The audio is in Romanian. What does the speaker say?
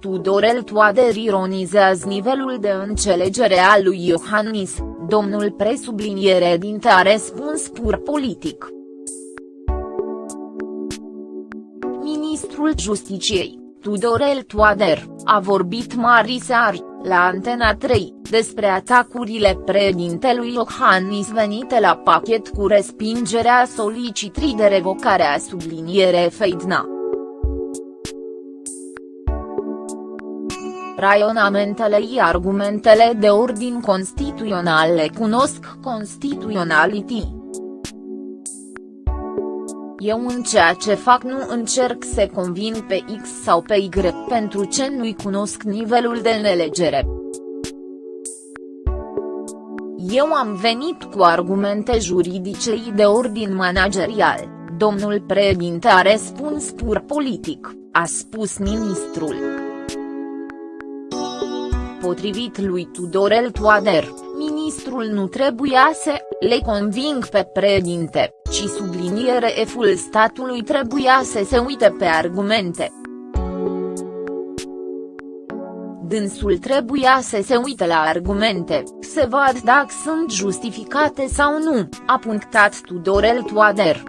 Tudorel Toader ironizează nivelul de înțelegere al lui Iohannis, domnul presubliniere dinte a răspuns pur politic. Ministrul Justiciei, Tudorel Toader, a vorbit mari seari, la Antena 3, despre atacurile președintelui Iohannis venite la pachet cu respingerea solicitrii de revocare a subliniere Feidna. Raionamentele și argumentele de ordin constituțional le cunosc constituționality. Eu în ceea ce fac nu încerc să convin pe X sau pe Y pentru ce nu-i cunosc nivelul de nelegere. Eu am venit cu argumente juridice și de ordin managerial, domnul președinte a răspuns pur politic, a spus ministrul. Potrivit lui Tudorel Toader, ministrul nu trebuia să le conving pe președinte, ci subliniere eful statului trebuia să se uite pe argumente. Dânsul trebuia să se uite la argumente, să vad dacă sunt justificate sau nu, a punctat Tudorel Toader.